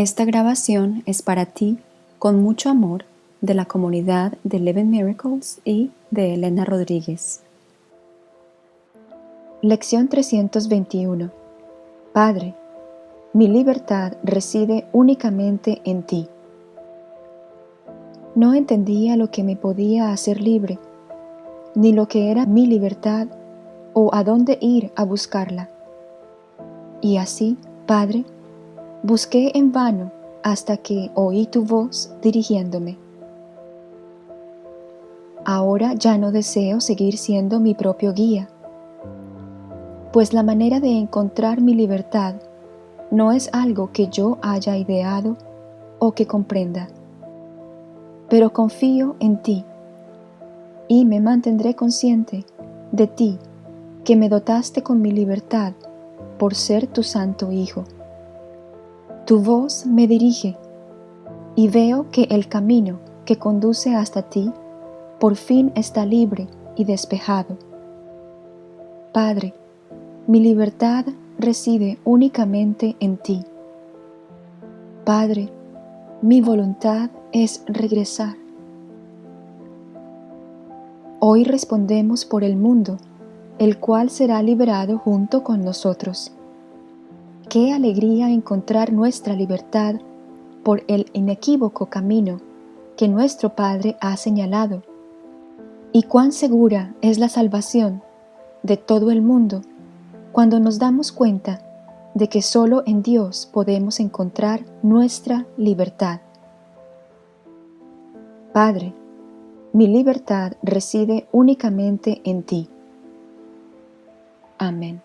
Esta grabación es para ti, con mucho amor, de la comunidad de Eleven Miracles y de Elena Rodríguez. Lección 321 Padre, mi libertad reside únicamente en ti. No entendía lo que me podía hacer libre, ni lo que era mi libertad o a dónde ir a buscarla. Y así, Padre, busqué en vano hasta que oí tu voz dirigiéndome. Ahora ya no deseo seguir siendo mi propio guía, pues la manera de encontrar mi libertad no es algo que yo haya ideado o que comprenda, pero confío en ti y me mantendré consciente de ti que me dotaste con mi libertad por ser tu santo Hijo. Tu voz me dirige y veo que el camino que conduce hasta ti por fin está libre y despejado. Padre, mi libertad reside únicamente en ti. Padre, mi voluntad es regresar. Hoy respondemos por el mundo, el cual será liberado junto con nosotros. Qué alegría encontrar nuestra libertad por el inequívoco camino que nuestro Padre ha señalado. Y cuán segura es la salvación de todo el mundo cuando nos damos cuenta de que solo en Dios podemos encontrar nuestra libertad. Padre, mi libertad reside únicamente en ti. Amén.